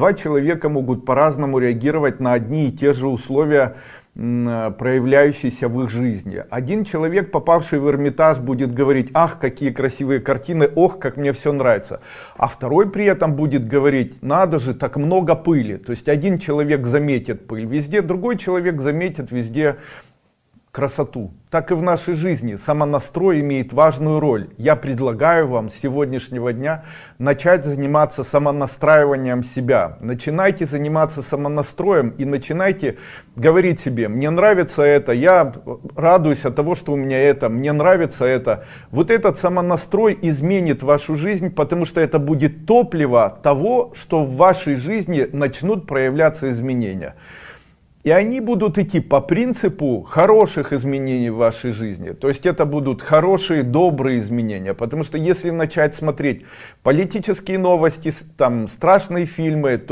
Два человека могут по-разному реагировать на одни и те же условия, проявляющиеся в их жизни. Один человек, попавший в Эрмитаж, будет говорить, ах, какие красивые картины, ох, как мне все нравится. А второй при этом будет говорить, надо же, так много пыли. То есть один человек заметит пыль везде, другой человек заметит везде красоту. Так и в нашей жизни самонастрой имеет важную роль. Я предлагаю вам с сегодняшнего дня начать заниматься самонастраиванием себя. Начинайте заниматься самонастроем и начинайте говорить себе, мне нравится это, я радуюсь от того, что у меня это, мне нравится это. Вот этот самонастрой изменит вашу жизнь, потому что это будет топливо того, что в вашей жизни начнут проявляться изменения. И они будут идти по принципу хороших изменений в вашей жизни. То есть это будут хорошие, добрые изменения. Потому что если начать смотреть политические новости, там страшные фильмы, то